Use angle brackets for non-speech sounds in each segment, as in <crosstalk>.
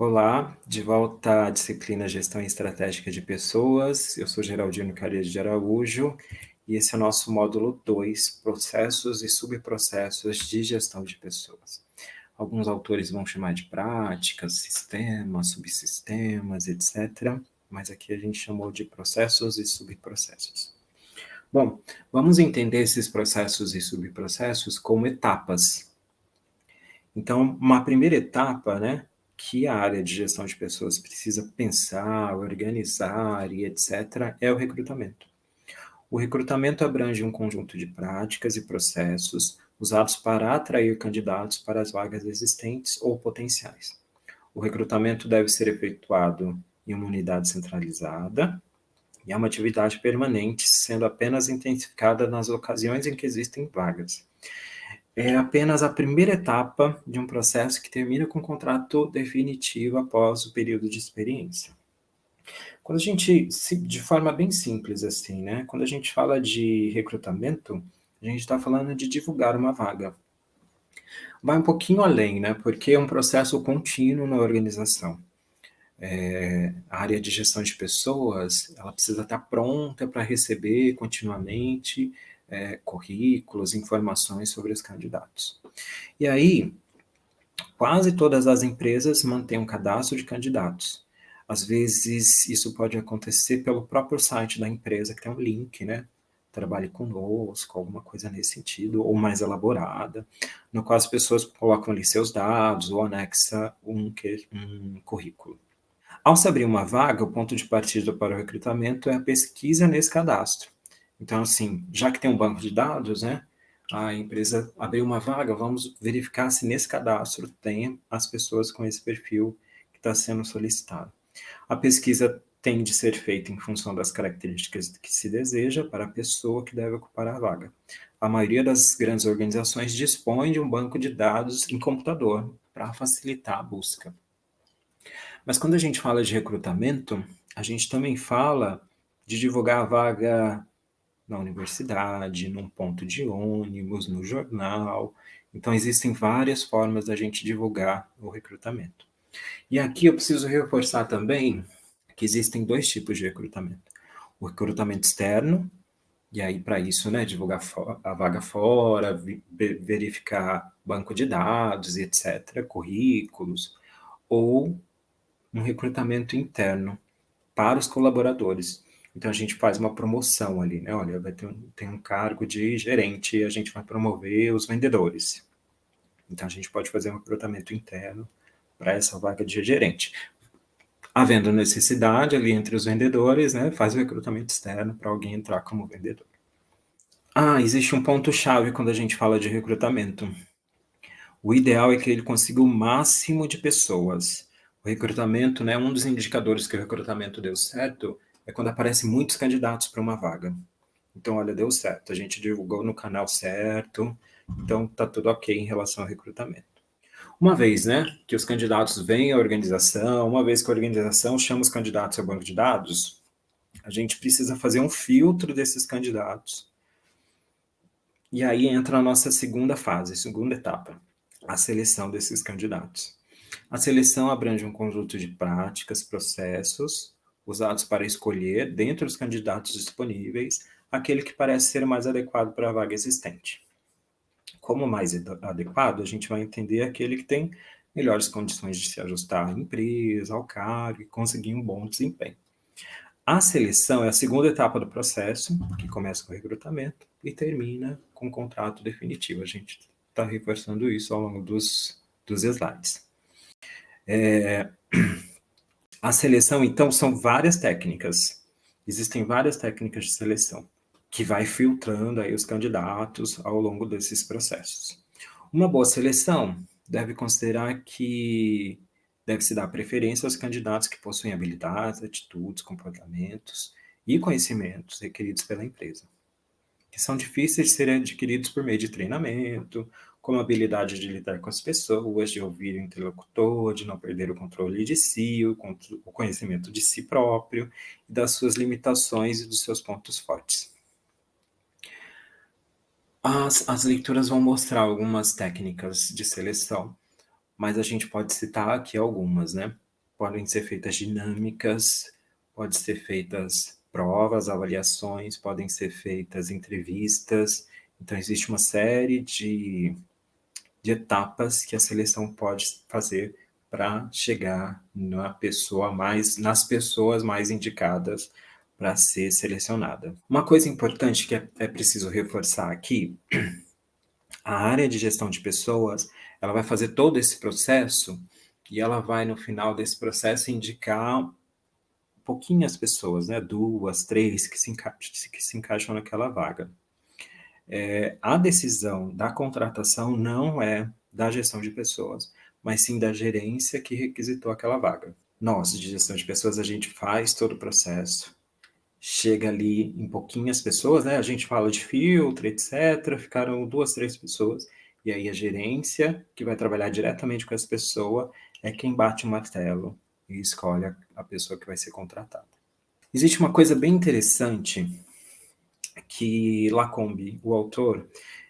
Olá, de volta à disciplina Gestão Estratégica de Pessoas. Eu sou Geraldino Caria de Araújo e esse é o nosso módulo 2, Processos e Subprocessos de Gestão de Pessoas. Alguns autores vão chamar de práticas, sistemas, subsistemas, etc. Mas aqui a gente chamou de processos e subprocessos. Bom, vamos entender esses processos e subprocessos como etapas. Então, uma primeira etapa, né, que a área de gestão de pessoas precisa pensar, organizar e etc., é o recrutamento. O recrutamento abrange um conjunto de práticas e processos usados para atrair candidatos para as vagas existentes ou potenciais. O recrutamento deve ser efetuado em uma unidade centralizada e é uma atividade permanente, sendo apenas intensificada nas ocasiões em que existem vagas é apenas a primeira etapa de um processo que termina com o contrato definitivo após o período de experiência. Quando a gente, de forma bem simples assim, né? Quando a gente fala de recrutamento, a gente está falando de divulgar uma vaga. Vai um pouquinho além, né? Porque é um processo contínuo na organização. É, a área de gestão de pessoas, ela precisa estar pronta para receber continuamente é, currículos, informações sobre os candidatos. E aí, quase todas as empresas mantêm um cadastro de candidatos. Às vezes, isso pode acontecer pelo próprio site da empresa, que tem um link, né? Trabalhe conosco, alguma coisa nesse sentido, ou mais elaborada, no qual as pessoas colocam ali seus dados ou anexa um, um currículo. Ao se abrir uma vaga, o ponto de partida para o recrutamento é a pesquisa nesse cadastro. Então, assim, já que tem um banco de dados, né, a empresa abriu uma vaga, vamos verificar se nesse cadastro tem as pessoas com esse perfil que está sendo solicitado. A pesquisa tem de ser feita em função das características que se deseja para a pessoa que deve ocupar a vaga. A maioria das grandes organizações dispõe de um banco de dados em computador para facilitar a busca. Mas quando a gente fala de recrutamento, a gente também fala de divulgar a vaga na universidade, num ponto de ônibus, no jornal. Então, existem várias formas da gente divulgar o recrutamento. E aqui eu preciso reforçar também que existem dois tipos de recrutamento. O recrutamento externo, e aí para isso, né, divulgar a vaga fora, verificar banco de dados etc., currículos, ou um recrutamento interno para os colaboradores. Então a gente faz uma promoção ali, né? Olha, vai ter um, tem um cargo de gerente, a gente vai promover os vendedores. Então a gente pode fazer um recrutamento interno para essa vaga de gerente. Havendo necessidade ali entre os vendedores, né, faz o recrutamento externo para alguém entrar como vendedor. Ah, existe um ponto-chave quando a gente fala de recrutamento. O ideal é que ele consiga o máximo de pessoas. O recrutamento, né, um dos indicadores que o recrutamento deu certo é quando aparecem muitos candidatos para uma vaga. Então, olha, deu certo, a gente divulgou no canal certo, então tá tudo ok em relação ao recrutamento. Uma vez, né, que os candidatos vêm à organização, uma vez que a organização chama os candidatos ao banco de dados, a gente precisa fazer um filtro desses candidatos. E aí entra a nossa segunda fase, segunda etapa, a seleção desses candidatos. A seleção abrange um conjunto de práticas, processos usados para escolher, dentre os candidatos disponíveis, aquele que parece ser mais adequado para a vaga existente. Como mais adequado, a gente vai entender aquele que tem melhores condições de se ajustar à empresa, ao cargo e conseguir um bom desempenho. A seleção é a segunda etapa do processo, que começa com o recrutamento e termina com o contrato definitivo. A gente está reforçando isso ao longo dos, dos slides. É, a seleção, então, são várias técnicas. Existem várias técnicas de seleção que vai filtrando aí os candidatos ao longo desses processos. Uma boa seleção deve considerar que deve se dar preferência aos candidatos que possuem habilidades, atitudes, comportamentos e conhecimentos requeridos pela empresa, que são difíceis de serem adquiridos por meio de treinamento, como a habilidade de lidar com as pessoas, de ouvir o interlocutor, de não perder o controle de si, o, conhecimento de si próprio, das suas limitações e dos seus pontos fortes. As, as leituras vão mostrar algumas técnicas de seleção, mas a gente pode citar aqui algumas, né? podem ser feitas dinâmicas, podem ser feitas provas, avaliações, podem ser feitas entrevistas. Então, existe uma série de, de etapas que a seleção pode fazer para chegar na pessoa mais, nas pessoas mais indicadas para ser selecionada. Uma coisa importante que é, é preciso reforçar aqui, <clears throat> a área de gestão de pessoas, ela vai fazer todo esse processo e ela vai, no final desse processo, indicar pouquinhas pessoas, né? duas, três, que se, encaixam, que se encaixam naquela vaga. É, a decisão da contratação não é da gestão de pessoas, mas sim da gerência que requisitou aquela vaga. Nós, de gestão de pessoas, a gente faz todo o processo, chega ali em pouquinhas pessoas, né? A gente fala de filtro, etc. Ficaram duas, três pessoas, e aí a gerência, que vai trabalhar diretamente com essa pessoa, é quem bate o martelo e escolhe a pessoa que vai ser contratada. Existe uma coisa bem interessante que Lacombe, o autor,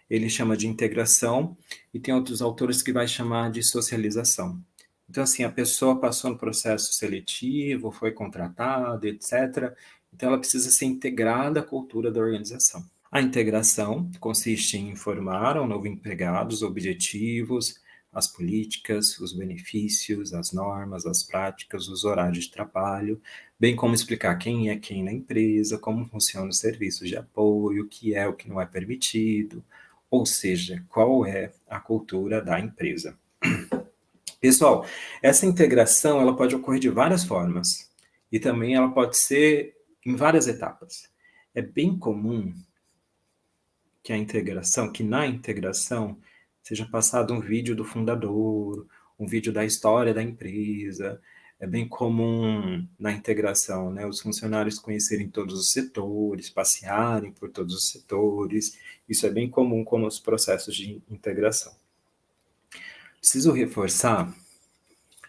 ele chama de integração, e tem outros autores que vai chamar de socialização. Então, assim, a pessoa passou no processo seletivo, foi contratada, etc. Então, ela precisa ser integrada à cultura da organização. A integração consiste em informar ao novo empregado os objetivos, as políticas, os benefícios, as normas, as práticas, os horários de trabalho, bem como explicar quem é quem na empresa, como funcionam os serviços de apoio, o que é o que não é permitido, ou seja, qual é a cultura da empresa. Pessoal, essa integração ela pode ocorrer de várias formas e também ela pode ser em várias etapas. É bem comum que a integração, que na integração seja passado um vídeo do fundador, um vídeo da história da empresa. É bem comum na integração, né, os funcionários conhecerem todos os setores, passearem por todos os setores. Isso é bem comum com os processos de integração. Preciso reforçar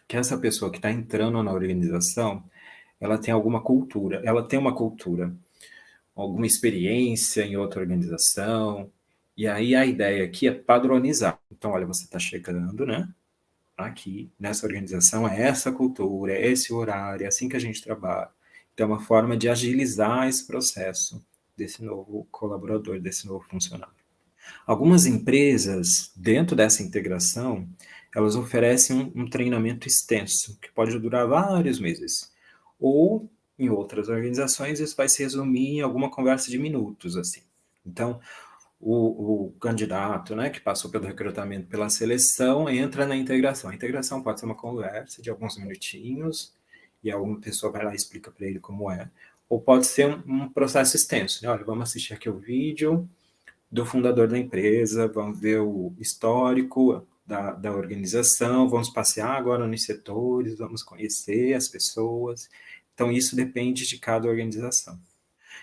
que essa pessoa que está entrando na organização, ela tem alguma cultura, ela tem uma cultura, alguma experiência em outra organização, e aí a ideia aqui é padronizar. Então, olha, você está chegando, né? Aqui, nessa organização, é essa cultura, é esse horário, é assim que a gente trabalha. Então, é uma forma de agilizar esse processo desse novo colaborador, desse novo funcionário. Algumas empresas, dentro dessa integração, elas oferecem um, um treinamento extenso, que pode durar vários meses. Ou, em outras organizações, isso vai se resumir em alguma conversa de minutos, assim. Então, o, o, candidato, né, que passou pelo recrutamento, pela seleção, entra na integração. A integração pode ser uma conversa de alguns minutinhos, e alguma pessoa vai lá e explica para ele como é, ou pode ser um, um, processo extenso, né? Olha, vamos assistir aqui o vídeo do fundador da empresa, vamos ver o histórico da, da organização, vamos passear agora nos setores, vamos conhecer as pessoas. Então, isso depende de cada organização.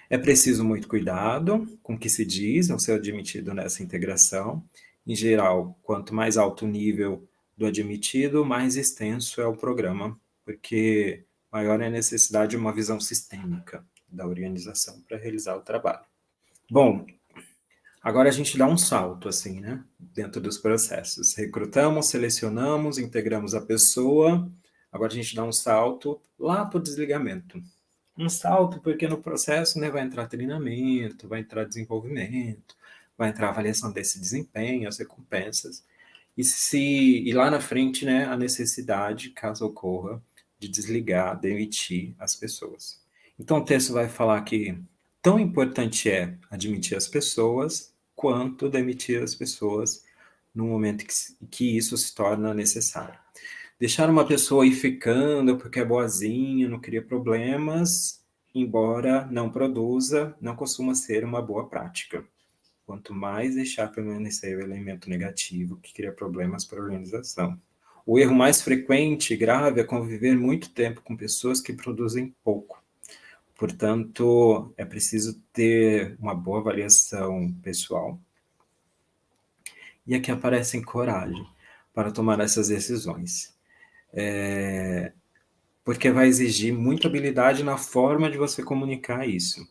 É preciso muito cuidado com o que se diz ao ser admitido nessa integração. Em geral, quanto mais alto o nível do admitido, mais extenso é o programa, porque maior é a necessidade de uma visão sistêmica da organização para realizar o trabalho. Bom, agora a gente dá um salto, assim, né, dentro dos processos. Recrutamos, selecionamos, integramos a pessoa, agora a gente dá um salto lá para o desligamento um salto, porque no processo né, vai entrar treinamento, vai entrar desenvolvimento, vai entrar avaliação desse desempenho, as recompensas, e, se, e lá na frente né, a necessidade, caso ocorra, de desligar, demitir as pessoas. Então o texto vai falar que tão importante é admitir as pessoas, quanto demitir as pessoas no momento que, que isso se torna necessário. Deixar uma pessoa ir ficando porque é boazinha, não cria problemas, embora não produza, não costuma ser uma boa prática. Quanto mais deixar permanecer o elemento negativo que cria problemas para a organização. O erro mais frequente e grave é conviver muito tempo com pessoas que produzem pouco. Portanto, é preciso ter uma boa avaliação pessoal. E aqui aparece coragem para tomar essas decisões é, porque vai exigir muita habilidade na forma de você comunicar isso.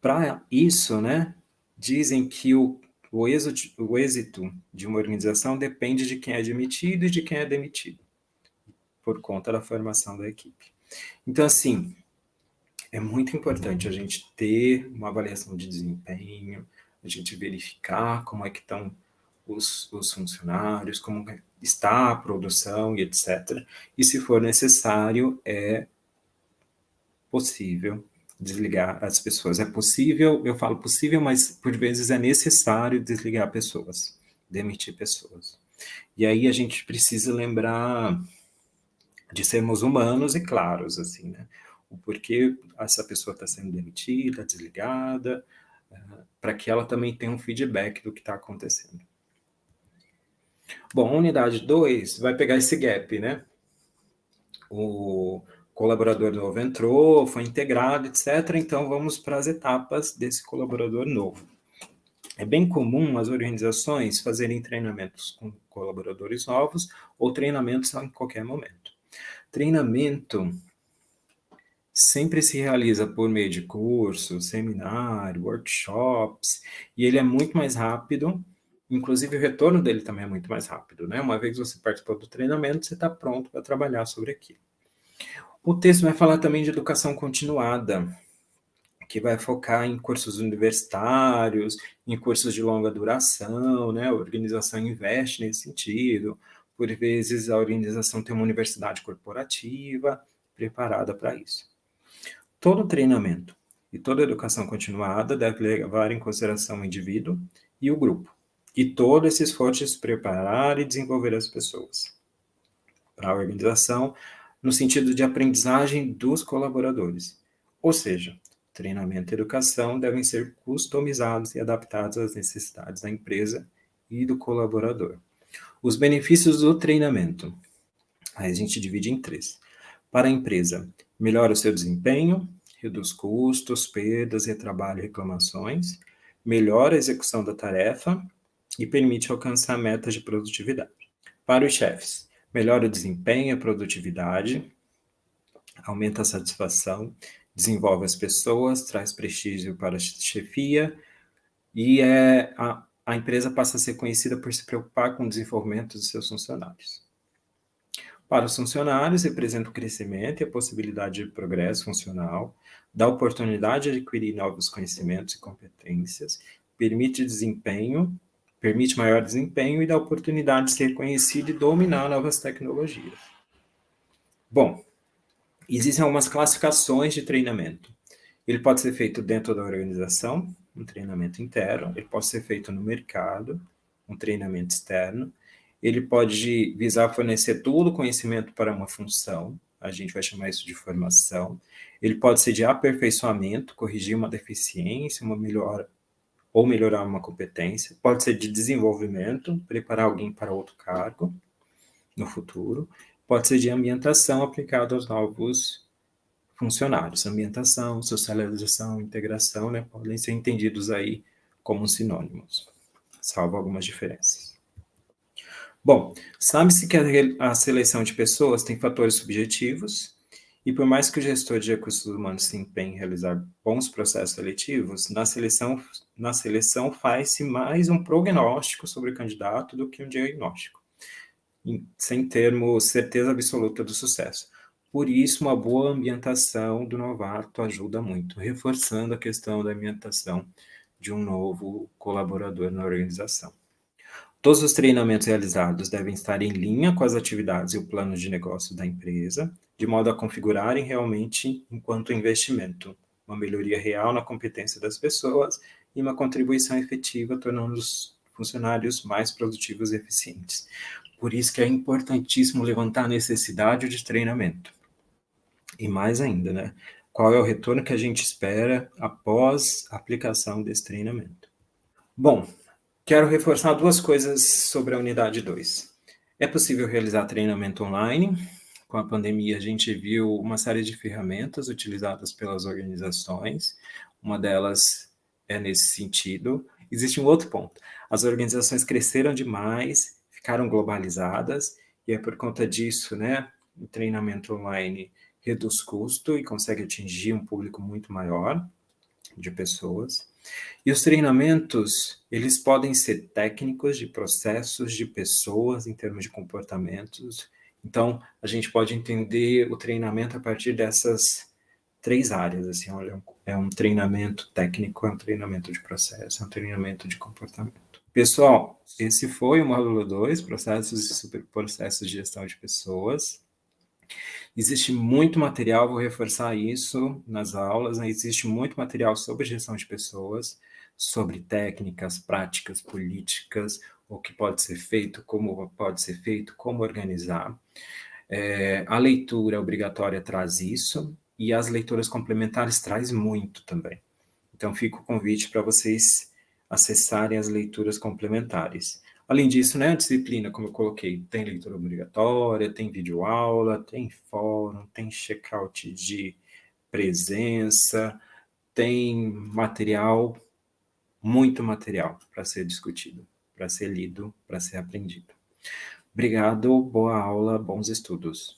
Para isso, né, dizem que o, o, êxito, o êxito de uma organização depende de quem é admitido e de quem é demitido. por conta da formação da equipe. Então, assim, é muito importante a gente ter uma avaliação de desempenho, a gente verificar como é que estão os, os funcionários, como está a produção e etc. E se for necessário, é possível desligar as pessoas. É possível, eu falo possível, mas por vezes é necessário desligar pessoas, demitir pessoas. E aí a gente precisa lembrar de sermos humanos e claros, assim, né? O porquê essa pessoa está sendo demitida, desligada, uh, para que ela também tenha um feedback do que está acontecendo. Bom, a unidade 2 vai pegar esse gap, né? O colaborador novo entrou, foi integrado, etc. Então, vamos para as etapas desse colaborador novo. É bem comum as organizações fazerem treinamentos com colaboradores novos ou treinamentos em qualquer momento. Treinamento sempre se realiza por meio de cursos, seminário, workshops, e ele é muito mais rápido Inclusive, o retorno dele também é muito mais rápido, né? Uma vez você participou do treinamento, você está pronto para trabalhar sobre aquilo. O texto vai falar também de educação continuada, que vai focar em cursos universitários, em cursos de longa duração, né? A organização investe nesse sentido. Por vezes, a organização tem uma universidade corporativa preparada para isso. Todo treinamento e toda educação continuada deve levar em consideração o indivíduo e o grupo e todo esse esforço de se preparar e desenvolver as pessoas para a organização, no sentido de aprendizagem dos colaboradores. Ou seja, treinamento e educação devem ser customizados e adaptados às necessidades da empresa e do colaborador. Os benefícios do treinamento. Aí a gente divide em três. Para a empresa, melhora o seu desempenho, reduz custos, perdas, retrabalho e reclamações, melhora a execução da tarefa e permite alcançar metas de produtividade. Para os chefes, melhora o desempenho e a produtividade, aumenta a satisfação, desenvolve as pessoas, traz prestígio para a chefia e é, a, a empresa passa a ser conhecida por se preocupar com o desenvolvimento dos seus funcionários. Para os funcionários, representa o crescimento e a possibilidade de progresso funcional, dá oportunidade de adquirir novos conhecimentos e competências, permite desempenho permite maior desempenho e dá oportunidade de ser conhecido e dominar novas tecnologias. Bom, existem algumas classificações de treinamento. Ele pode ser feito dentro da organização, um treinamento interno, ele pode ser feito no mercado, um treinamento externo, ele pode visar fornecer todo o conhecimento para uma função, a gente vai chamar isso de formação, ele pode ser de aperfeiçoamento, corrigir uma deficiência, uma melhora ou melhorar uma competência, pode ser de desenvolvimento, preparar alguém para outro cargo no futuro, pode ser de ambientação aplicada aos novos funcionários. Ambientação, socialização, integração, né, podem ser entendidos aí como sinônimos, salvo algumas diferenças. Bom, sabe-se que a, seleção de pessoas tem fatores subjetivos e por mais que o gestor de recursos humanos se empenhe em realizar bons processos seletivos, na seleção, na seleção faz-se mais um prognóstico sobre o candidato do que um diagnóstico, sem termos certeza absoluta do sucesso. Por isso, uma boa ambientação do novato ajuda muito, reforçando a questão da ambientação de um novo colaborador na organização. Todos os treinamentos realizados devem estar em linha com as atividades e o plano de negócio da empresa, de modo a configurarem realmente enquanto investimento, uma melhoria real na competência das pessoas e uma contribuição efetiva, tornando os funcionários mais produtivos e eficientes. Por isso que é importantíssimo levantar a necessidade de treinamento. E mais ainda, né? Qual é o retorno que a gente espera após a aplicação desse treinamento? Bom, Quero reforçar duas coisas sobre a unidade 2. É possível realizar treinamento online. Com a pandemia, a gente viu uma série de ferramentas utilizadas pelas organizações. Uma delas é nesse sentido. Existe um outro ponto. As organizações cresceram demais, ficaram globalizadas, e é por conta disso, né, o treinamento online reduz custo e consegue atingir um público muito maior de pessoas. E os treinamentos, eles podem ser técnicos de processos, de pessoas, em termos de comportamentos, Então, a gente pode entender o treinamento a partir dessas três áreas, assim, olha, é um treinamento técnico, é um treinamento de processo, é um treinamento de comportamento. Pessoal, esse foi o módulo 2, processos e superprocessos de gestão de pessoas. Existe muito material, vou reforçar isso nas aulas, né? existe muito material sobre gestão de pessoas, sobre técnicas, práticas, políticas, o que pode ser feito, como pode ser feito, como organizar. É, a leitura obrigatória traz isso, e as leituras complementares traz muito também. Então, fica o convite para vocês acessarem as leituras complementares. Além disso, né, a disciplina, como eu coloquei, tem leitura obrigatória, tem videoaula, tem fórum, tem check-out de presença, tem material, muito material para ser discutido, para ser lido, para ser aprendido. Obrigado, boa aula, bons estudos.